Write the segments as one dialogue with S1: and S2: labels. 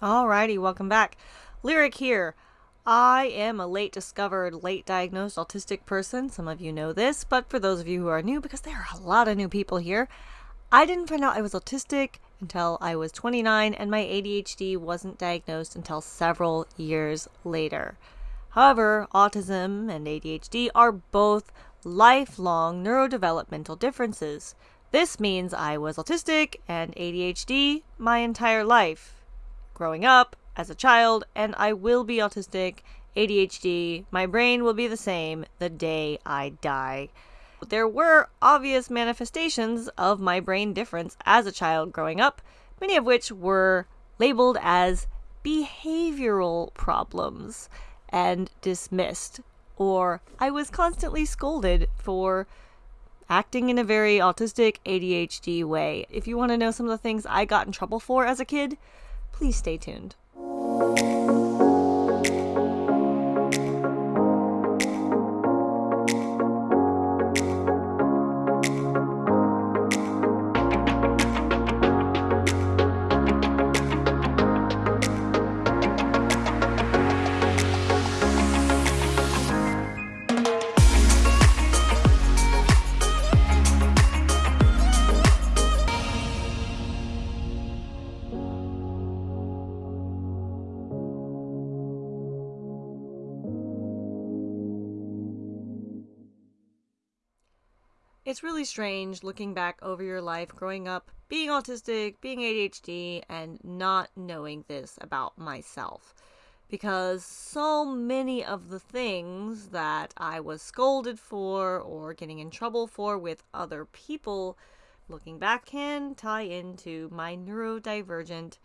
S1: Alrighty, welcome back. Lyric here. I am a late discovered, late diagnosed autistic person. Some of you know this, but for those of you who are new, because there are a lot of new people here, I didn't find out I was autistic until I was 29, and my ADHD wasn't diagnosed until several years later. However, autism and ADHD are both lifelong neurodevelopmental differences. This means I was autistic and ADHD my entire life growing up, as a child, and I will be autistic, ADHD. My brain will be the same the day I die. There were obvious manifestations of my brain difference as a child growing up, many of which were labeled as behavioral problems and dismissed, or I was constantly scolded for acting in a very autistic ADHD way. If you want to know some of the things I got in trouble for as a kid, Please stay tuned. It's really strange looking back over your life growing up, being autistic, being ADHD, and not knowing this about myself. Because so many of the things that I was scolded for or getting in trouble for with other people, looking back, can tie into my neurodivergent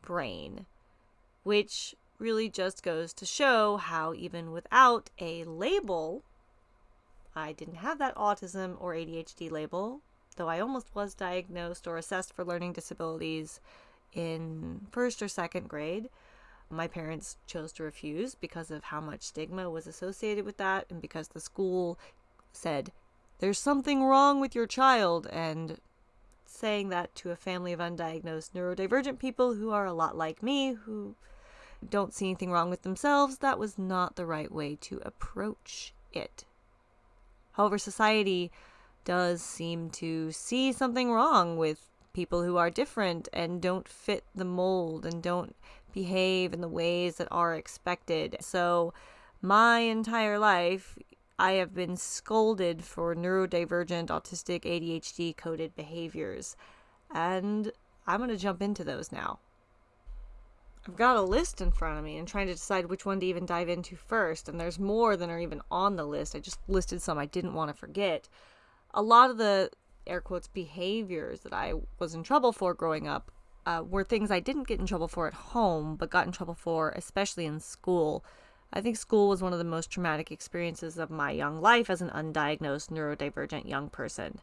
S1: brain. Which really just goes to show how, even without a label, I didn't have that autism or ADHD label, though I almost was diagnosed or assessed for learning disabilities in first or second grade. My parents chose to refuse because of how much stigma was associated with that, and because the school said, There's something wrong with your child, and saying that to a family of undiagnosed neurodivergent people who are a lot like me, who don't see anything wrong with themselves, that was not the right way to approach it. However, society does seem to see something wrong with people who are different and don't fit the mold and don't behave in the ways that are expected. So, my entire life, I have been scolded for neurodivergent, autistic, ADHD coded behaviors. And I'm going to jump into those now. I've got a list in front of me and trying to decide which one to even dive into first. And there's more than are even on the list. I just listed some I didn't want to forget. A lot of the air quotes behaviors that I was in trouble for growing up uh, were things I didn't get in trouble for at home, but got in trouble for, especially in school. I think school was one of the most traumatic experiences of my young life as an undiagnosed neurodivergent young person.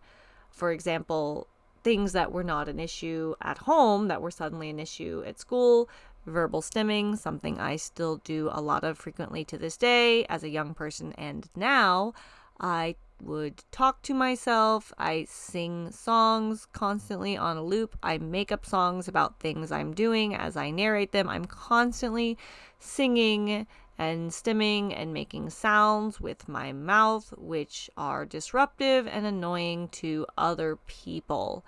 S1: For example, things that were not an issue at home that were suddenly an issue at school verbal stimming, something I still do a lot of frequently to this day as a young person. And now I would talk to myself. I sing songs constantly on a loop. I make up songs about things I'm doing as I narrate them. I'm constantly singing and stimming and making sounds with my mouth, which are disruptive and annoying to other people.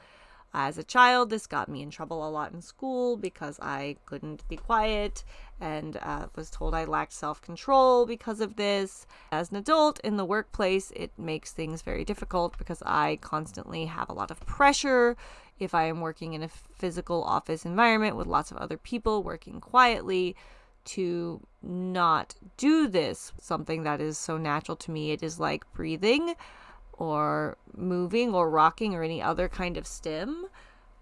S1: As a child, this got me in trouble a lot in school because I couldn't be quiet and uh, was told I lacked self control because of this. As an adult in the workplace, it makes things very difficult because I constantly have a lot of pressure. If I am working in a physical office environment with lots of other people working quietly, to not do this, something that is so natural to me, it is like breathing or moving or rocking or any other kind of stim,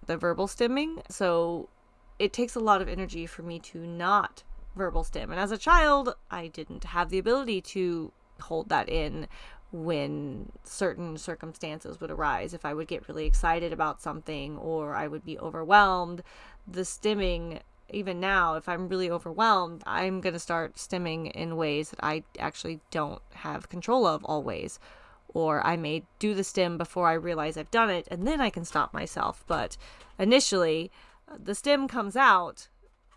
S1: the verbal stimming. So it takes a lot of energy for me to not verbal stim. And as a child, I didn't have the ability to hold that in when certain circumstances would arise. If I would get really excited about something or I would be overwhelmed, the stimming even now, if I'm really overwhelmed, I'm going to start stimming in ways that I actually don't have control of always or I may do the stim before I realize I've done it and then I can stop myself. But initially, uh, the stim comes out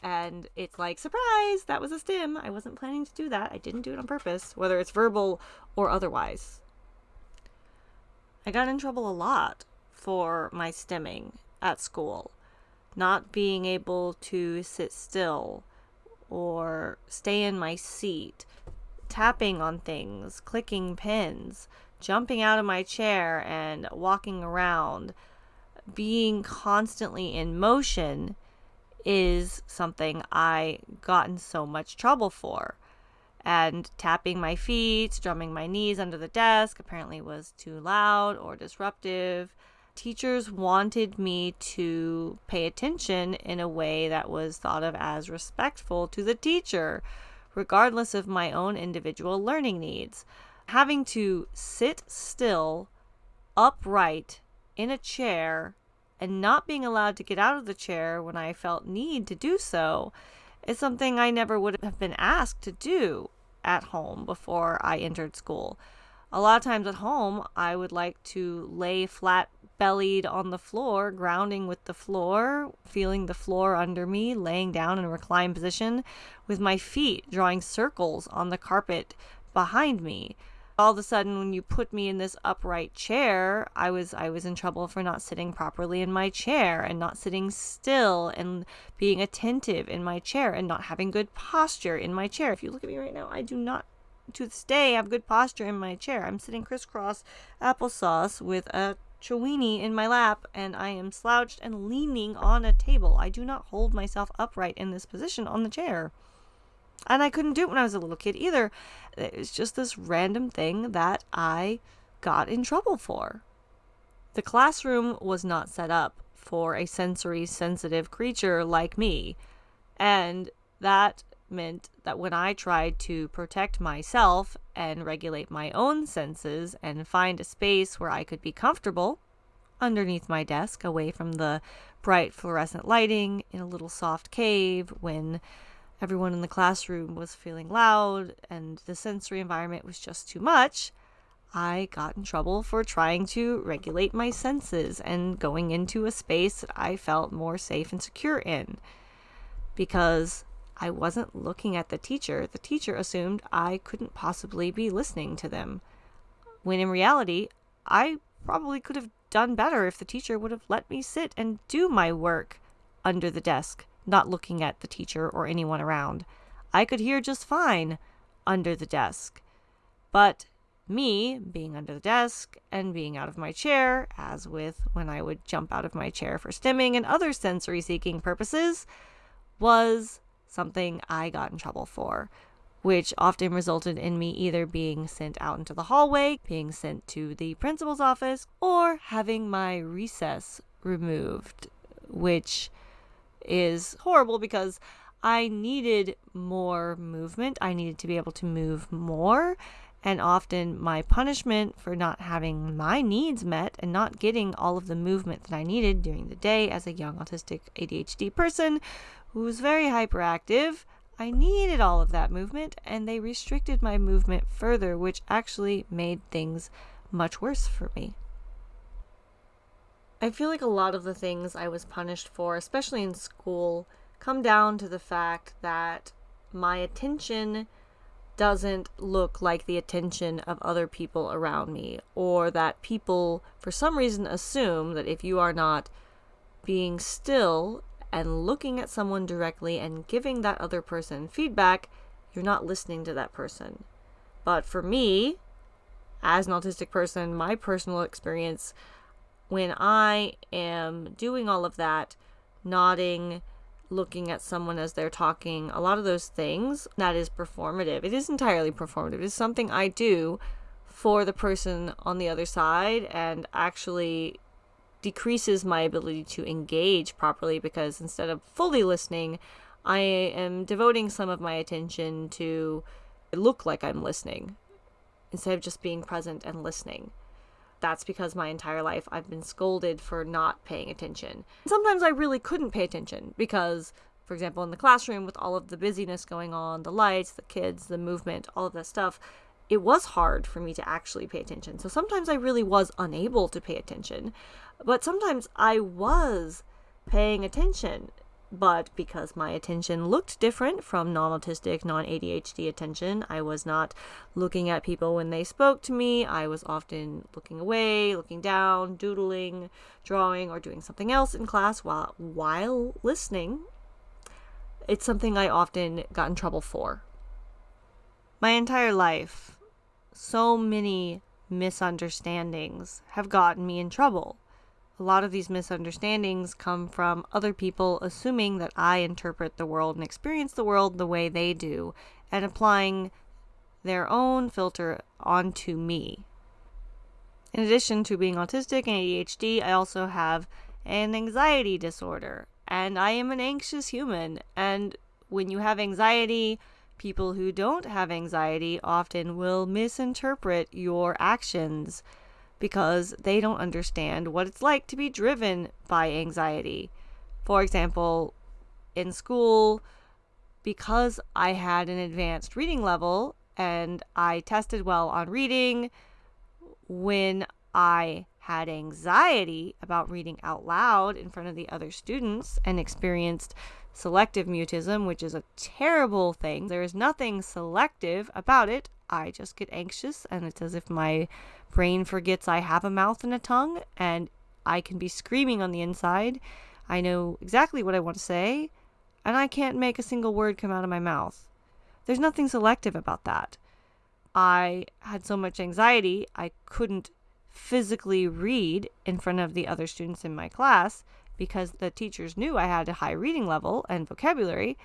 S1: and it's like, surprise, that was a stim. I wasn't planning to do that. I didn't do it on purpose, whether it's verbal or otherwise. I got in trouble a lot for my stimming at school, not being able to sit still or stay in my seat, tapping on things, clicking pins, jumping out of my chair and walking around, being constantly in motion is something I got in so much trouble for. And tapping my feet, drumming my knees under the desk apparently was too loud or disruptive. Teachers wanted me to pay attention in a way that was thought of as respectful to the teacher, regardless of my own individual learning needs. Having to sit still, upright, in a chair and not being allowed to get out of the chair when I felt need to do so is something I never would have been asked to do at home before I entered school. A lot of times at home, I would like to lay flat bellied on the floor, grounding with the floor, feeling the floor under me, laying down in a reclined position with my feet drawing circles on the carpet behind me all of a sudden when you put me in this upright chair i was i was in trouble for not sitting properly in my chair and not sitting still and being attentive in my chair and not having good posture in my chair. If you look at me right now i do not to this day have good posture in my chair. I'm sitting crisscross applesauce with a chewini in my lap and i am slouched and leaning on a table. I do not hold myself upright in this position on the chair and I couldn't do it when I was a little kid either. It was just this random thing that I got in trouble for. The classroom was not set up for a sensory sensitive creature like me. And that meant that when I tried to protect myself and regulate my own senses and find a space where I could be comfortable underneath my desk, away from the bright fluorescent lighting, in a little soft cave, when everyone in the classroom was feeling loud and the sensory environment was just too much, I got in trouble for trying to regulate my senses and going into a space that I felt more safe and secure in. Because I wasn't looking at the teacher, the teacher assumed I couldn't possibly be listening to them. When in reality, I probably could have done better if the teacher would have let me sit and do my work under the desk not looking at the teacher or anyone around. I could hear just fine under the desk. But me being under the desk and being out of my chair, as with when I would jump out of my chair for stimming and other sensory seeking purposes, was something I got in trouble for, which often resulted in me either being sent out into the hallway, being sent to the principal's office, or having my recess removed, which is horrible because I needed more movement. I needed to be able to move more. And often my punishment for not having my needs met and not getting all of the movement that I needed during the day as a young autistic ADHD person who was very hyperactive, I needed all of that movement and they restricted my movement further, which actually made things much worse for me. I feel like a lot of the things I was punished for, especially in school, come down to the fact that my attention doesn't look like the attention of other people around me, or that people, for some reason, assume that if you are not being still and looking at someone directly and giving that other person feedback, you're not listening to that person. But for me, as an autistic person, my personal experience when I am doing all of that, nodding, looking at someone as they're talking, a lot of those things, that is performative. It is entirely performative. It's something I do for the person on the other side and actually decreases my ability to engage properly because instead of fully listening, I am devoting some of my attention to look like I'm listening instead of just being present and listening that's because my entire life I've been scolded for not paying attention. Sometimes I really couldn't pay attention because, for example, in the classroom with all of the busyness going on, the lights, the kids, the movement, all of that stuff, it was hard for me to actually pay attention. So sometimes I really was unable to pay attention, but sometimes I was paying attention. But because my attention looked different from non autistic, non ADHD attention, I was not looking at people when they spoke to me. I was often looking away, looking down, doodling, drawing, or doing something else in class while, while listening. It's something I often got in trouble for. My entire life, so many misunderstandings have gotten me in trouble a lot of these misunderstandings come from other people assuming that I interpret the world and experience the world the way they do and applying their own filter onto me. In addition to being autistic and ADHD, I also have an anxiety disorder and I am an anxious human. And when you have anxiety, people who don't have anxiety often will misinterpret your actions because they don't understand what it's like to be driven by anxiety. For example, in school, because I had an advanced reading level and I tested well on reading, when I had anxiety about reading out loud in front of the other students and experienced selective mutism, which is a terrible thing. There is nothing selective about it. I just get anxious, and it's as if my brain forgets I have a mouth and a tongue, and I can be screaming on the inside. I know exactly what I want to say, and I can't make a single word come out of my mouth. There's nothing selective about that. I had so much anxiety, I couldn't physically read in front of the other students in my class because the teachers knew I had a high reading level and vocabulary.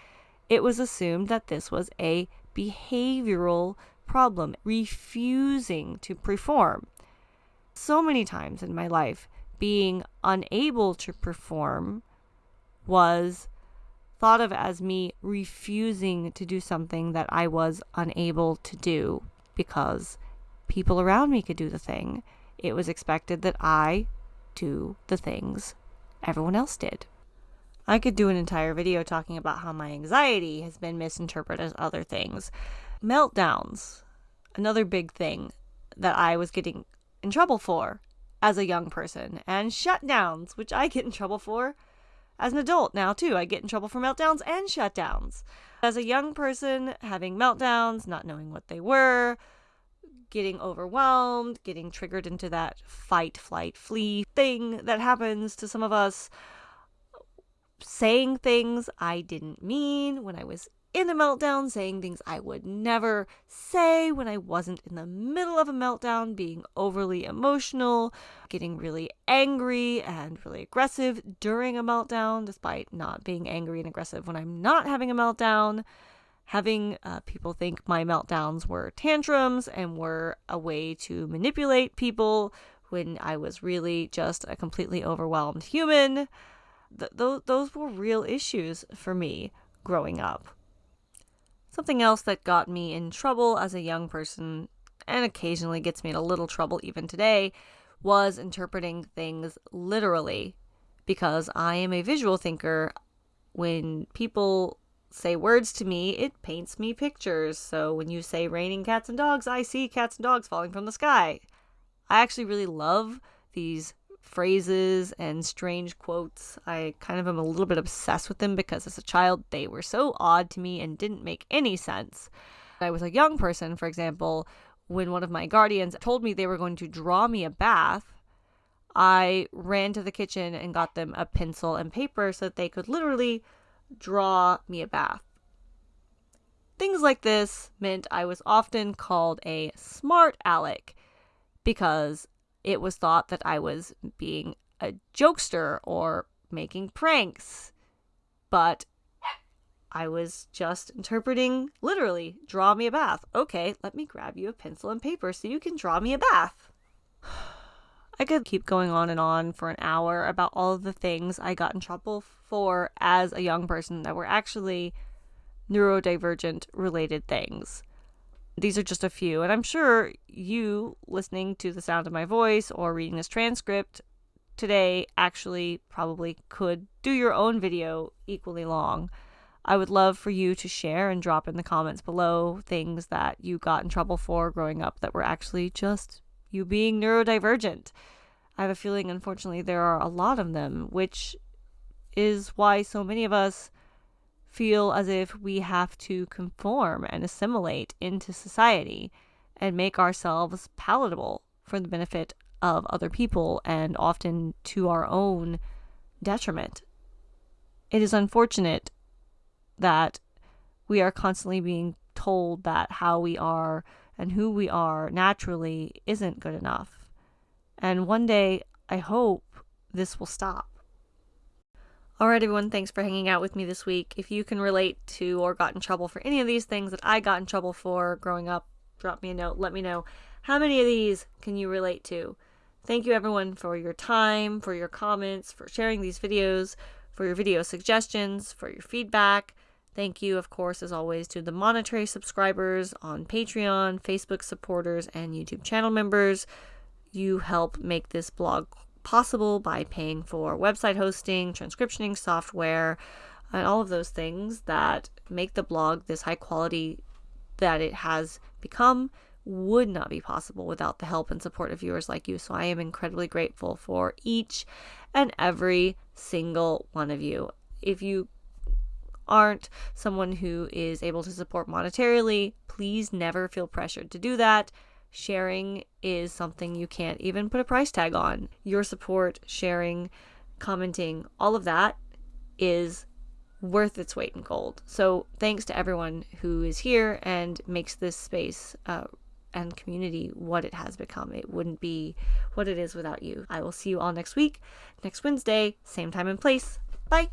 S1: It was assumed that this was a behavioral problem, refusing to perform. So many times in my life, being unable to perform was thought of as me refusing to do something that I was unable to do because people around me could do the thing. It was expected that I do the things everyone else did. I could do an entire video talking about how my anxiety has been misinterpreted as other things meltdowns, another big thing that I was getting in trouble for as a young person, and shutdowns, which I get in trouble for as an adult now too. I get in trouble for meltdowns and shutdowns. As a young person, having meltdowns, not knowing what they were, getting overwhelmed, getting triggered into that fight, flight, flee thing that happens to some of us, saying things I didn't mean when I was in a meltdown, saying things I would never say when I wasn't in the middle of a meltdown, being overly emotional, getting really angry and really aggressive during a meltdown, despite not being angry and aggressive when I'm not having a meltdown. Having uh, people think my meltdowns were tantrums and were a way to manipulate people when I was really just a completely overwhelmed human. Th- those, those were real issues for me growing up. Something else that got me in trouble as a young person, and occasionally gets me in a little trouble even today, was interpreting things literally. Because I am a visual thinker, when people say words to me, it paints me pictures. So when you say raining cats and dogs, I see cats and dogs falling from the sky. I actually really love these phrases and strange quotes. I kind of am a little bit obsessed with them because as a child they were so odd to me and didn't make any sense. I was a young person, for example, when one of my guardians told me they were going to draw me a bath, I ran to the kitchen and got them a pencil and paper so that they could literally draw me a bath. Things like this meant I was often called a smart aleck because it was thought that I was being a jokester or making pranks. But I was just interpreting literally, draw me a bath. Okay, let me grab you a pencil and paper so you can draw me a bath. I could keep going on and on for an hour about all of the things I got in trouble for as a young person that were actually neurodivergent related things. These are just a few, and I'm sure you listening to the sound of my voice or reading this transcript today actually probably could do your own video equally long. I would love for you to share and drop in the comments below things that you got in trouble for growing up that were actually just you being neurodivergent. I have a feeling, unfortunately, there are a lot of them, which is why so many of us feel as if we have to conform and assimilate into society and make ourselves palatable for the benefit of other people and often to our own detriment. It is unfortunate that we are constantly being told that how we are and who we are naturally isn't good enough. And one day, I hope this will stop. All right, everyone, thanks for hanging out with me this week. If you can relate to or got in trouble for any of these things that I got in trouble for growing up, drop me a note. Let me know how many of these can you relate to. Thank you, everyone, for your time, for your comments, for sharing these videos, for your video suggestions, for your feedback. Thank you, of course, as always, to the monetary subscribers on Patreon, Facebook supporters, and YouTube channel members. You help make this blog possible by paying for website hosting, transcriptioning software, and all of those things that make the blog this high quality that it has become would not be possible without the help and support of viewers like you. So I am incredibly grateful for each and every single one of you. If you aren't someone who is able to support monetarily, please never feel pressured to do that sharing is something you can't even put a price tag on. Your support, sharing, commenting, all of that is worth its weight in gold. So, thanks to everyone who is here and makes this space uh, and community what it has become. It wouldn't be what it is without you. I will see you all next week, next Wednesday, same time and place. Bye.